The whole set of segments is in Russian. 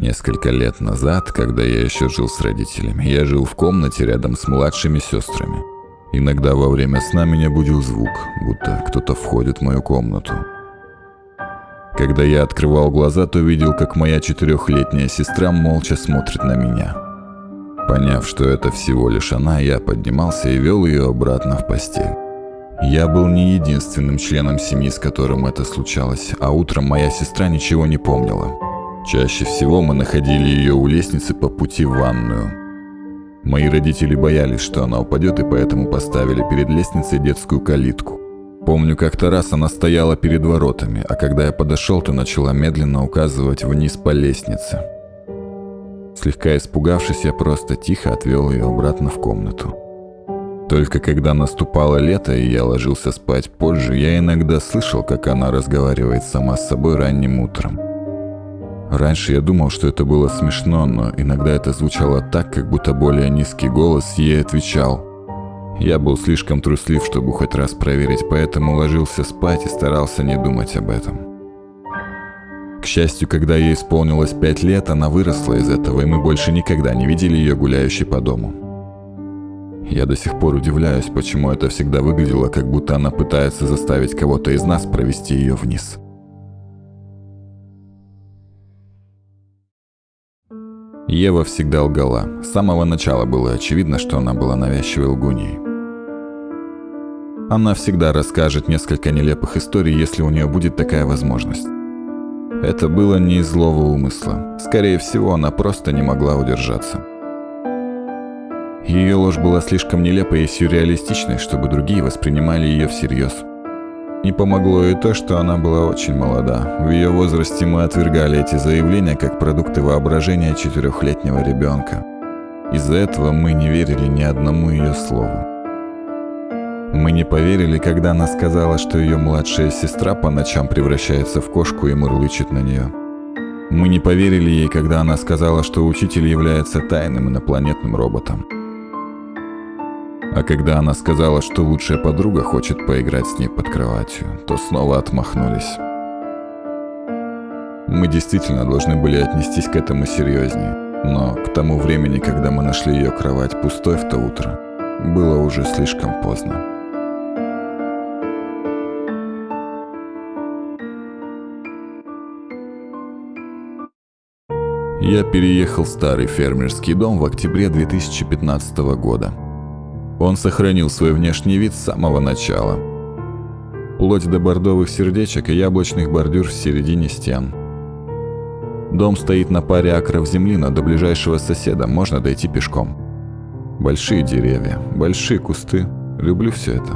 Несколько лет назад, когда я еще жил с родителями, я жил в комнате рядом с младшими сестрами. Иногда во время сна меня будил звук, будто кто-то входит в мою комнату. Когда я открывал глаза, то видел, как моя четырехлетняя сестра молча смотрит на меня. Поняв, что это всего лишь она, я поднимался и вел ее обратно в постель. Я был не единственным членом семьи, с которым это случалось, а утром моя сестра ничего не помнила. Чаще всего мы находили ее у лестницы по пути в ванную. Мои родители боялись, что она упадет, и поэтому поставили перед лестницей детскую калитку. Помню, как-то раз она стояла перед воротами, а когда я подошел, то начала медленно указывать вниз по лестнице. Слегка испугавшись, я просто тихо отвел ее обратно в комнату. Только когда наступало лето и я ложился спать позже, я иногда слышал, как она разговаривает сама с собой ранним утром. Раньше я думал, что это было смешно, но иногда это звучало так, как будто более низкий голос ей отвечал – я был слишком труслив, чтобы хоть раз проверить, поэтому ложился спать и старался не думать об этом. К счастью, когда ей исполнилось пять лет, она выросла из этого, и мы больше никогда не видели ее гуляющей по дому. Я до сих пор удивляюсь, почему это всегда выглядело, как будто она пытается заставить кого-то из нас провести ее вниз. Ева всегда лгала. С самого начала было очевидно, что она была навязчивой лгуньей. Она всегда расскажет несколько нелепых историй, если у нее будет такая возможность. Это было не из злого умысла. Скорее всего, она просто не могла удержаться. Ее ложь была слишком нелепой и сюрреалистичной, чтобы другие воспринимали ее всерьез. Не помогло и то, что она была очень молода. В ее возрасте мы отвергали эти заявления как продукты воображения четырехлетнего ребенка. Из-за этого мы не верили ни одному ее слову. Мы не поверили, когда она сказала, что ее младшая сестра по ночам превращается в кошку и мурлычет на нее. Мы не поверили ей, когда она сказала, что учитель является тайным инопланетным роботом. А когда она сказала, что лучшая подруга хочет поиграть с ней под кроватью, то снова отмахнулись. Мы действительно должны были отнестись к этому серьезнее, но к тому времени, когда мы нашли ее кровать пустой в то утро, было уже слишком поздно. Я переехал в старый фермерский дом в октябре 2015 года. Он сохранил свой внешний вид с самого начала. Вплоть до бордовых сердечек и яблочных бордюр в середине стен. Дом стоит на паре акров земли, но до ближайшего соседа можно дойти пешком. Большие деревья, большие кусты. Люблю все это.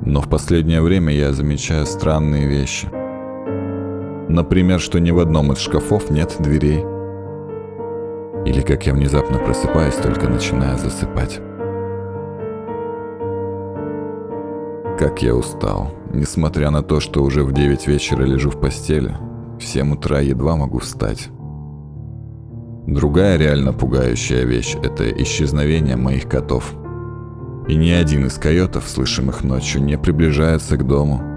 Но в последнее время я замечаю странные вещи – Например, что ни в одном из шкафов нет дверей. Или как я внезапно просыпаюсь, только начиная засыпать. Как я устал. Несмотря на то, что уже в 9 вечера лежу в постели, в 7 утра едва могу встать. Другая реально пугающая вещь – это исчезновение моих котов. И ни один из койотов, слышимых ночью, не приближается к дому –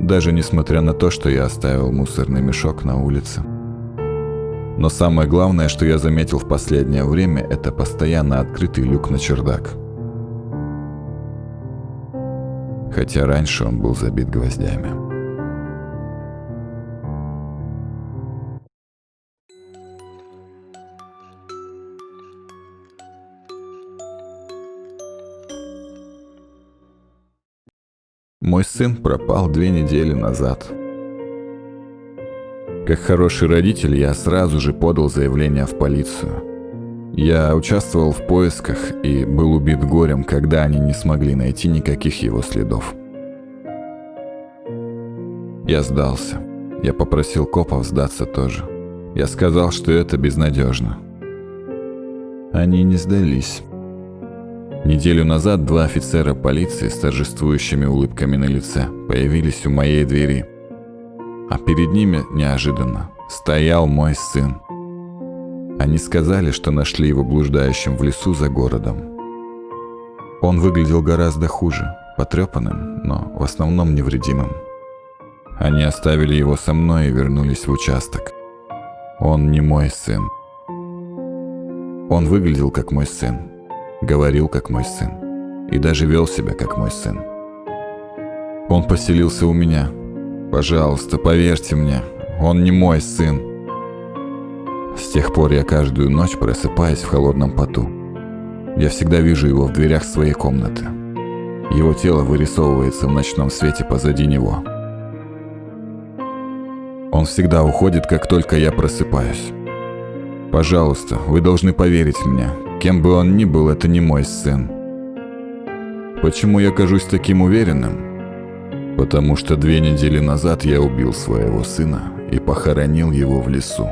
даже несмотря на то, что я оставил мусорный мешок на улице. Но самое главное, что я заметил в последнее время, это постоянно открытый люк на чердак. Хотя раньше он был забит гвоздями. Мой сын пропал две недели назад. Как хороший родитель, я сразу же подал заявление в полицию. Я участвовал в поисках и был убит горем, когда они не смогли найти никаких его следов. Я сдался. Я попросил копов сдаться тоже. Я сказал, что это безнадежно. Они не сдались. Неделю назад два офицера полиции с торжествующими улыбками на лице появились у моей двери. А перед ними, неожиданно, стоял мой сын. Они сказали, что нашли его блуждающим в лесу за городом. Он выглядел гораздо хуже, потрепанным, но в основном невредимым. Они оставили его со мной и вернулись в участок. Он не мой сын. Он выглядел как мой сын, говорил как мой сын и даже вел себя как мой сын. Он поселился у меня. Пожалуйста, поверьте мне, он не мой сын. С тех пор я каждую ночь просыпаюсь в холодном поту. Я всегда вижу его в дверях своей комнаты. Его тело вырисовывается в ночном свете позади него. Он всегда уходит, как только я просыпаюсь. Пожалуйста, вы должны поверить мне. Кем бы он ни был, это не мой сын. Почему я кажусь таким уверенным? Потому что две недели назад я убил своего сына и похоронил его в лесу.